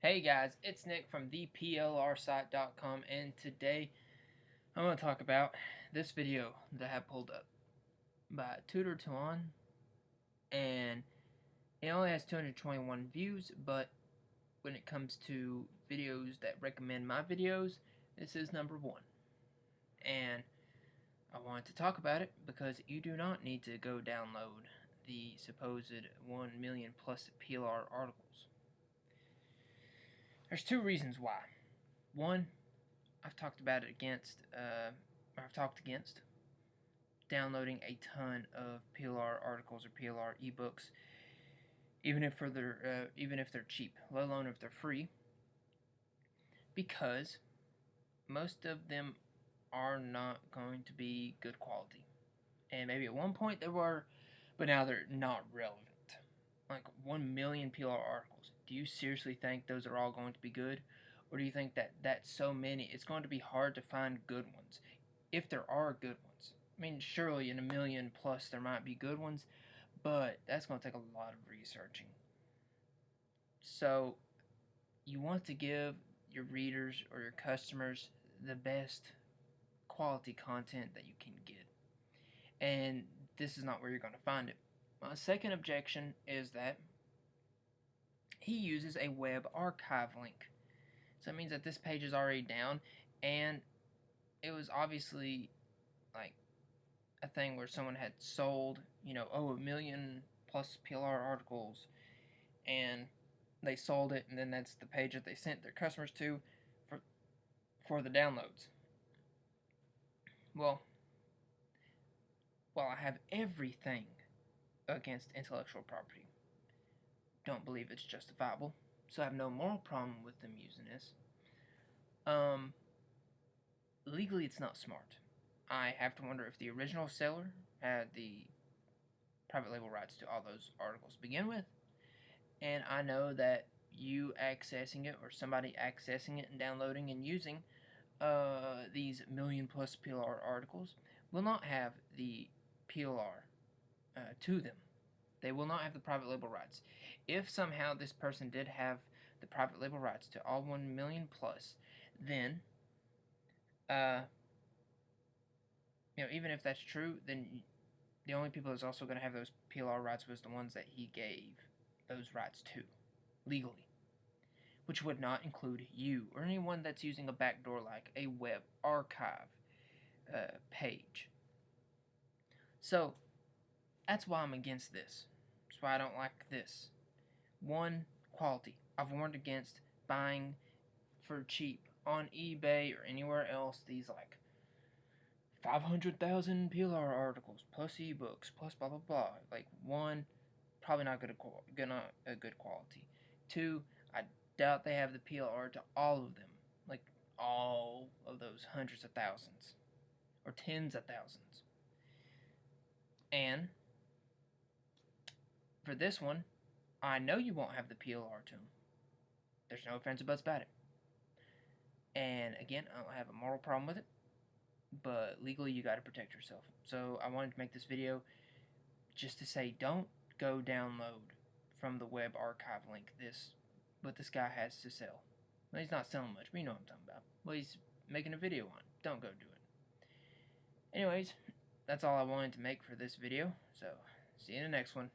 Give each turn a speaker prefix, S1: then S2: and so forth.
S1: Hey guys, it's Nick from theplrsite.com and today I'm going to talk about this video that I have pulled up by Tutor Tuan and it only has 221 views but when it comes to videos that recommend my videos this is number one. And I wanted to talk about it because you do not need to go download the supposed 1 million plus PLR articles there's two reasons why. One, I've talked about it against, uh, I've talked against downloading a ton of PLR articles or PLR ebooks, even if they're uh, even if they're cheap, let alone if they're free, because most of them are not going to be good quality. And maybe at one point they were, but now they're not relevant like 1 million PLR articles. Do you seriously think those are all going to be good? Or do you think that that's so many, it's going to be hard to find good ones? If there are good ones. I mean, surely in a million plus there might be good ones, but that's going to take a lot of researching. So, you want to give your readers or your customers the best quality content that you can get. And this is not where you're going to find it. My second objection is that he uses a web archive link. So it means that this page is already down and it was obviously like a thing where someone had sold, you know, oh, a million plus PLR articles and they sold it and then that's the page that they sent their customers to for for the downloads. Well, while I have everything against intellectual property. Don't believe it's justifiable, so I have no moral problem with them using this. Um, legally, it's not smart. I have to wonder if the original seller had the private label rights to all those articles to begin with, and I know that you accessing it or somebody accessing it and downloading and using uh, these million plus PLR articles will not have the PLR uh, to them. They will not have the private label rights. If somehow this person did have the private label rights to all 1 million plus, then, uh, you know, even if that's true, then the only people that's also going to have those PLR rights was the ones that he gave those rights to, legally. Which would not include you or anyone that's using a backdoor like a web archive uh, page. So, that's why I'm against this. That's why I don't like this. One, quality. I've warned against buying for cheap on eBay or anywhere else these like 500,000 PLR articles plus ebooks plus blah blah blah. Like one, probably not good, gonna a good quality. Two, I doubt they have the PLR to all of them, like all of those hundreds of thousands or tens of thousands. And for this one, I know you won't have the PLR to them. There's no offense about it. And again, I don't have a moral problem with it, but legally you got to protect yourself. So I wanted to make this video just to say don't go download from the web archive link this what this guy has to sell. Well, he's not selling much, but you know what I'm talking about. Well, he's making a video on. Don't go do it. Anyways, that's all I wanted to make for this video. So, see you in the next one.